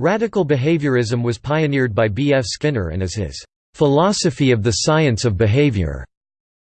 Radical behaviorism was pioneered by B. F. Skinner and is his "...philosophy of the science of behavior."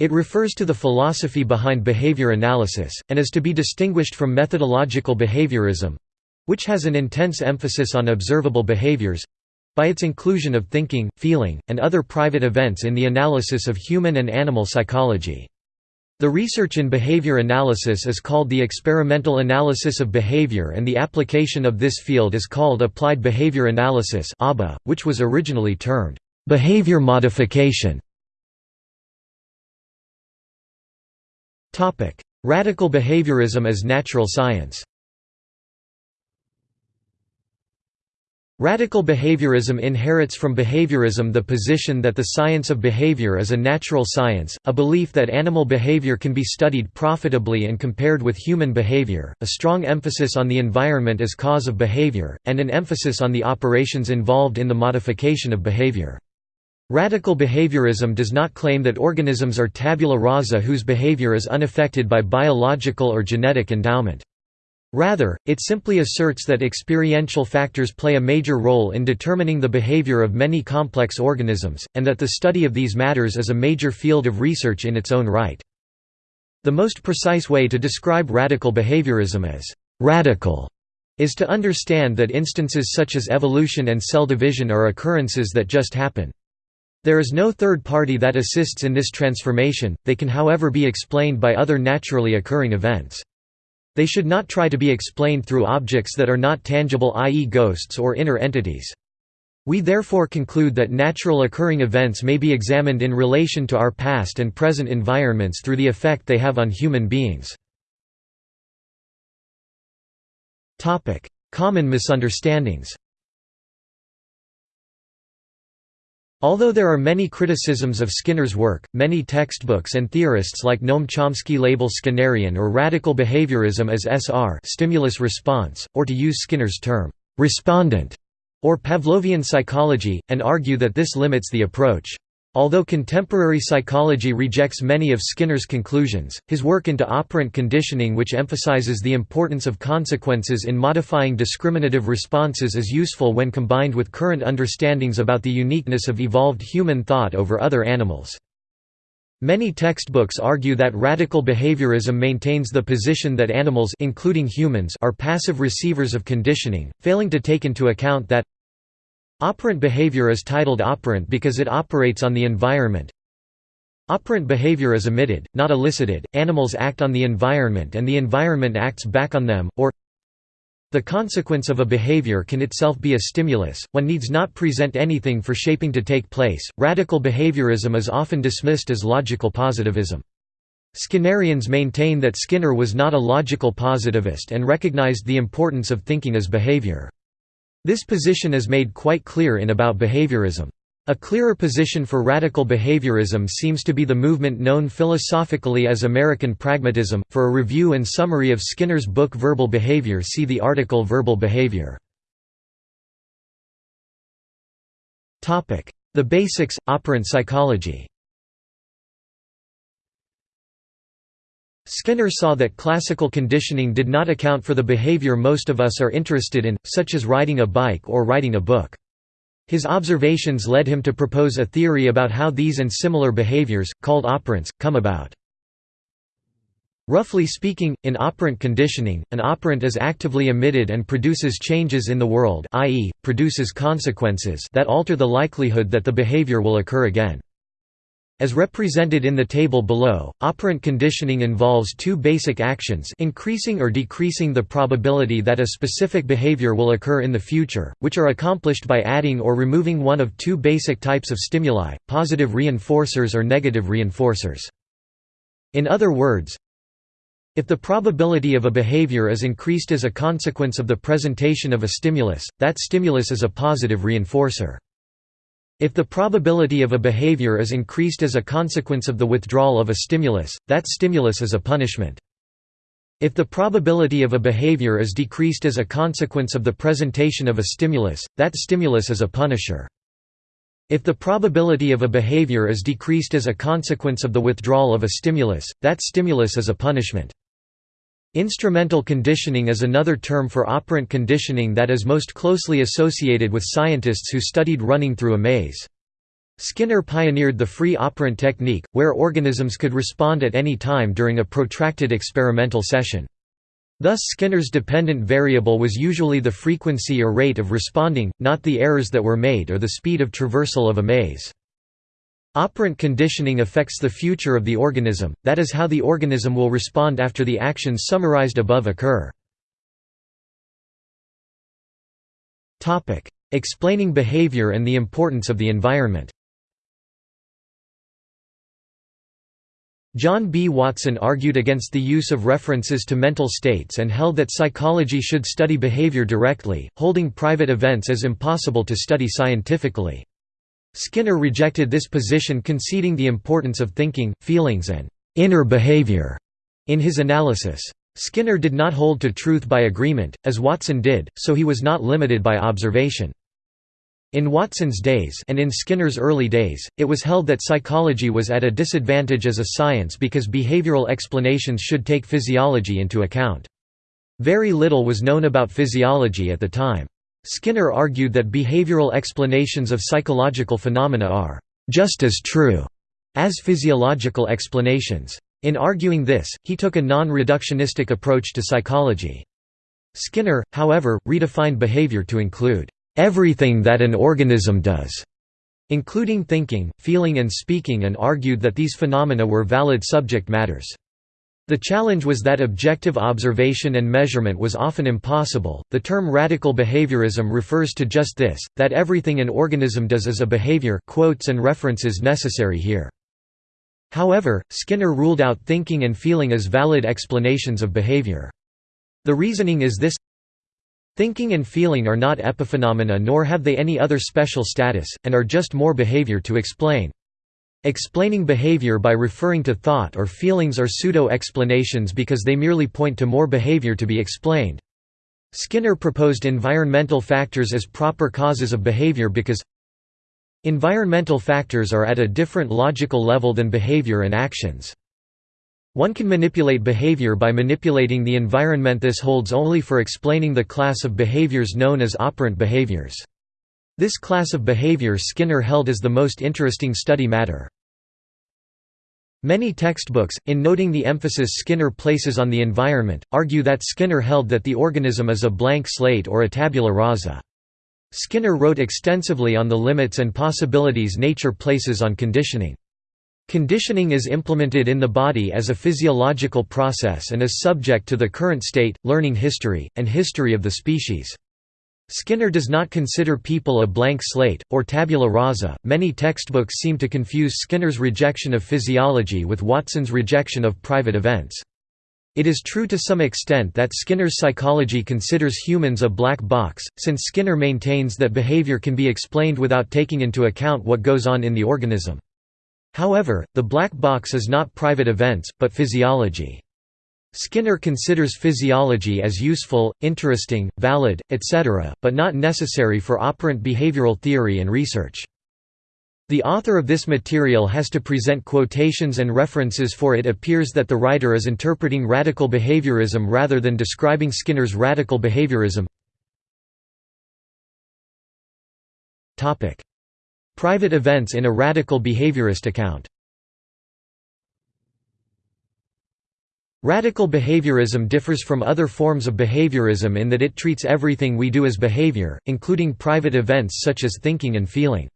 It refers to the philosophy behind behavior analysis, and is to be distinguished from methodological behaviorism—which has an intense emphasis on observable behaviors—by its inclusion of thinking, feeling, and other private events in the analysis of human and animal psychology. The research in behavior analysis is called the experimental analysis of behavior and the application of this field is called applied behavior analysis which was originally termed behavior modification. Radical behaviorism as natural science Radical behaviorism inherits from behaviorism the position that the science of behavior is a natural science, a belief that animal behavior can be studied profitably and compared with human behavior, a strong emphasis on the environment as cause of behavior, and an emphasis on the operations involved in the modification of behavior. Radical behaviorism does not claim that organisms are tabula rasa whose behavior is unaffected by biological or genetic endowment. Rather, it simply asserts that experiential factors play a major role in determining the behavior of many complex organisms, and that the study of these matters is a major field of research in its own right. The most precise way to describe radical behaviorism as «radical» is to understand that instances such as evolution and cell division are occurrences that just happen. There is no third party that assists in this transformation, they can however be explained by other naturally occurring events. They should not try to be explained through objects that are not tangible i.e. ghosts or inner entities. We therefore conclude that natural occurring events may be examined in relation to our past and present environments through the effect they have on human beings. Common misunderstandings Although there are many criticisms of Skinner's work, many textbooks and theorists like Noam Chomsky label Skinnerian or radical behaviorism as SR stimulus response, or to use Skinner's term, respondent, or Pavlovian psychology, and argue that this limits the approach. Although contemporary psychology rejects many of Skinner's conclusions, his work into operant conditioning which emphasizes the importance of consequences in modifying discriminative responses is useful when combined with current understandings about the uniqueness of evolved human thought over other animals. Many textbooks argue that radical behaviorism maintains the position that animals including humans are passive receivers of conditioning, failing to take into account that Operant behavior is titled operant because it operates on the environment. Operant behavior is emitted, not elicited, animals act on the environment and the environment acts back on them, or the consequence of a behavior can itself be a stimulus, one needs not present anything for shaping to take place. Radical behaviorism is often dismissed as logical positivism. Skinnerians maintain that Skinner was not a logical positivist and recognized the importance of thinking as behavior. This position is made quite clear in About Behaviorism. A clearer position for radical behaviorism seems to be the movement known philosophically as American pragmatism. For a review and summary of Skinner's book Verbal Behavior, see the article Verbal Behavior. Topic: The Basics Operant Psychology. Skinner saw that classical conditioning did not account for the behavior most of us are interested in, such as riding a bike or writing a book. His observations led him to propose a theory about how these and similar behaviors, called operants, come about. Roughly speaking, in operant conditioning, an operant is actively emitted and produces changes in the world i.e., produces consequences that alter the likelihood that the behavior will occur again. As represented in the table below, operant conditioning involves two basic actions increasing or decreasing the probability that a specific behavior will occur in the future, which are accomplished by adding or removing one of two basic types of stimuli, positive reinforcers or negative reinforcers. In other words, if the probability of a behavior is increased as a consequence of the presentation of a stimulus, that stimulus is a positive reinforcer. If the probability of a behavior is increased as a consequence of the withdrawal of a stimulus, that stimulus is a punishment. If the probability of a behavior is decreased as a consequence of the presentation of a stimulus, that stimulus is a punisher. If the probability of a behavior is decreased as a consequence of the withdrawal of a stimulus, that stimulus is a punishment. Instrumental conditioning is another term for operant conditioning that is most closely associated with scientists who studied running through a maze. Skinner pioneered the free operant technique, where organisms could respond at any time during a protracted experimental session. Thus Skinner's dependent variable was usually the frequency or rate of responding, not the errors that were made or the speed of traversal of a maze. Operant conditioning affects the future of the organism, that is how the organism will respond after the actions summarized above occur. Explaining behavior and the importance of the environment John B. Watson argued against the use of references to mental states and held that psychology should study behavior directly, holding private events as impossible to study scientifically. Skinner rejected this position conceding the importance of thinking, feelings and «inner behavior» in his analysis. Skinner did not hold to truth by agreement, as Watson did, so he was not limited by observation. In Watson's days and in Skinner's early days, it was held that psychology was at a disadvantage as a science because behavioral explanations should take physiology into account. Very little was known about physiology at the time. Skinner argued that behavioral explanations of psychological phenomena are just as true as physiological explanations. In arguing this, he took a non-reductionistic approach to psychology. Skinner, however, redefined behavior to include everything that an organism does, including thinking, feeling and speaking and argued that these phenomena were valid subject matters. The challenge was that objective observation and measurement was often impossible. The term radical behaviorism refers to just this, that everything an organism does is a behavior, quotes and references necessary here. However, Skinner ruled out thinking and feeling as valid explanations of behavior. The reasoning is this Thinking and feeling are not epiphenomena nor have they any other special status, and are just more behavior to explain. Explaining behavior by referring to thought or feelings are pseudo-explanations because they merely point to more behavior to be explained. Skinner proposed environmental factors as proper causes of behavior because environmental factors are at a different logical level than behavior and actions. One can manipulate behavior by manipulating the environment this holds only for explaining the class of behaviors known as operant behaviors. This class of behavior Skinner held as the most interesting study matter. Many textbooks, in noting the emphasis Skinner places on the environment, argue that Skinner held that the organism is a blank slate or a tabula rasa. Skinner wrote extensively on the limits and possibilities nature places on conditioning. Conditioning is implemented in the body as a physiological process and is subject to the current state, learning history, and history of the species. Skinner does not consider people a blank slate, or tabula rasa. Many textbooks seem to confuse Skinner's rejection of physiology with Watson's rejection of private events. It is true to some extent that Skinner's psychology considers humans a black box, since Skinner maintains that behavior can be explained without taking into account what goes on in the organism. However, the black box is not private events, but physiology. Skinner considers physiology as useful, interesting, valid, etc., but not necessary for operant behavioral theory and research. The author of this material has to present quotations and references for it appears that the writer is interpreting radical behaviorism rather than describing Skinner's radical behaviorism. Private events in a radical behaviorist account Radical behaviorism differs from other forms of behaviorism in that it treats everything we do as behavior, including private events such as thinking and feeling.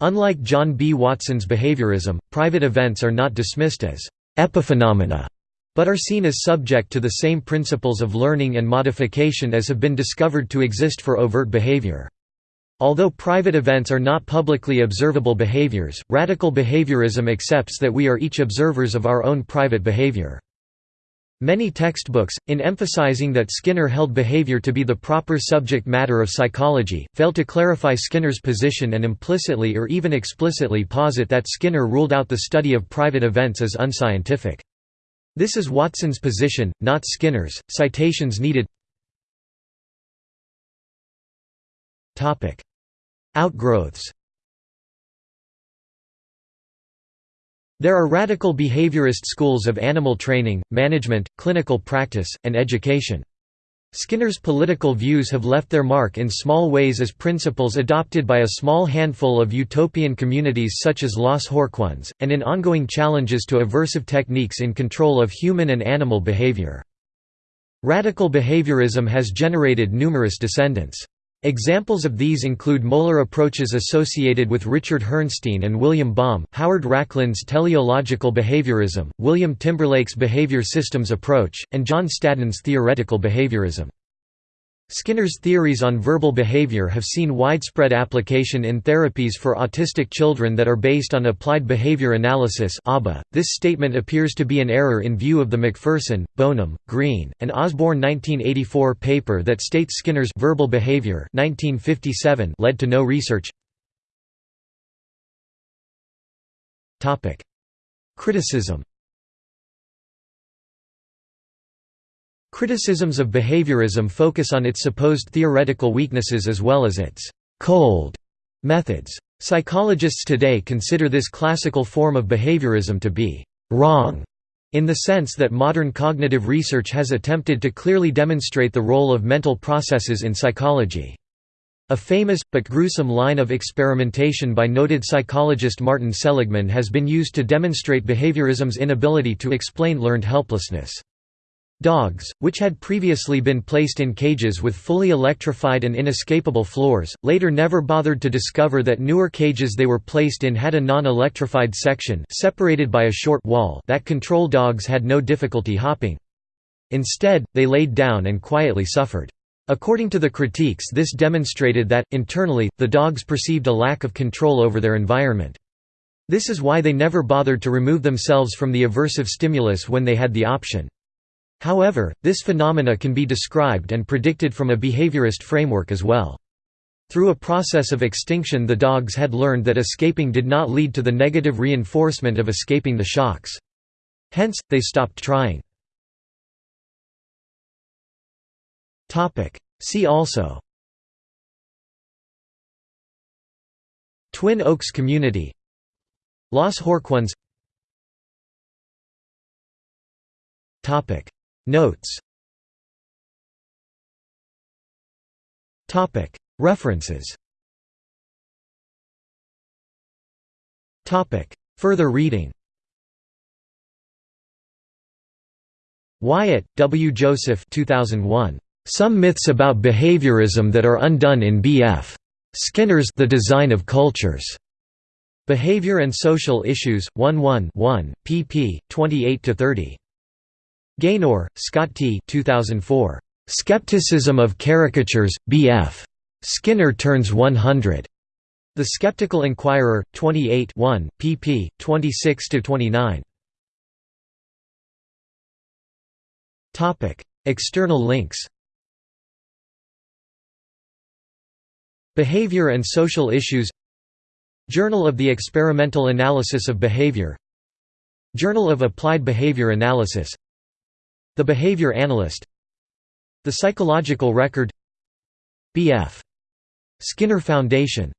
Unlike John B. Watson's behaviorism, private events are not dismissed as epiphenomena, but are seen as subject to the same principles of learning and modification as have been discovered to exist for overt behavior. Although private events are not publicly observable behaviors, radical behaviorism accepts that we are each observers of our own private behavior. Many textbooks, in emphasizing that Skinner held behavior to be the proper subject matter of psychology, fail to clarify Skinner's position and implicitly or even explicitly posit that Skinner ruled out the study of private events as unscientific. This is Watson's position, not Skinner's. Citations needed Outgrowths There are radical behaviorist schools of animal training, management, clinical practice, and education. Skinner's political views have left their mark in small ways as principles adopted by a small handful of utopian communities such as Los Horcones, and in ongoing challenges to aversive techniques in control of human and animal behavior. Radical behaviorism has generated numerous descendants. Examples of these include molar approaches associated with Richard Herrnstein and William Baum, Howard Rachlin's teleological behaviorism, William Timberlake's behavior systems approach, and John Staddon's theoretical behaviorism. Skinner's theories on verbal behavior have seen widespread application in therapies for autistic children that are based on applied behavior analysis .This statement appears to be an error in view of the McPherson, Bonem, Green, and Osborne 1984 paper that states Skinner's verbal behavior 1957 led to no research. Criticism Criticisms of behaviorism focus on its supposed theoretical weaknesses as well as its «cold» methods. Psychologists today consider this classical form of behaviorism to be «wrong» in the sense that modern cognitive research has attempted to clearly demonstrate the role of mental processes in psychology. A famous, but gruesome line of experimentation by noted psychologist Martin Seligman has been used to demonstrate behaviorism's inability to explain learned helplessness. Dogs, which had previously been placed in cages with fully electrified and inescapable floors, later never bothered to discover that newer cages they were placed in had a non-electrified section separated by a short wall that control dogs had no difficulty hopping. Instead, they laid down and quietly suffered. According to the critiques this demonstrated that, internally, the dogs perceived a lack of control over their environment. This is why they never bothered to remove themselves from the aversive stimulus when they had the option. However, this phenomena can be described and predicted from a behaviorist framework as well. Through a process of extinction the dogs had learned that escaping did not lead to the negative reinforcement of escaping the shocks. Hence, they stopped trying. See also Twin Oaks Community Los Horcones Notes References Further reading Wyatt, W. Joseph 2001. Some Myths About Behaviorism That Are Undone in B.F. Skinner's The Design of Cultures. Behavior and Social Issues, 1 1 1, pp. 28–30. Gaynor, Scott T. 2004. Skepticism of Caricatures, B.F. Skinner turns 100. The Skeptical Inquirer, 28 1, pp. 26–29. External links Behavior and Social Issues Journal of the Experimental Analysis of Behavior Journal of Applied Behavior Analysis the Behavior Analyst The Psychological Record B.F. Skinner Foundation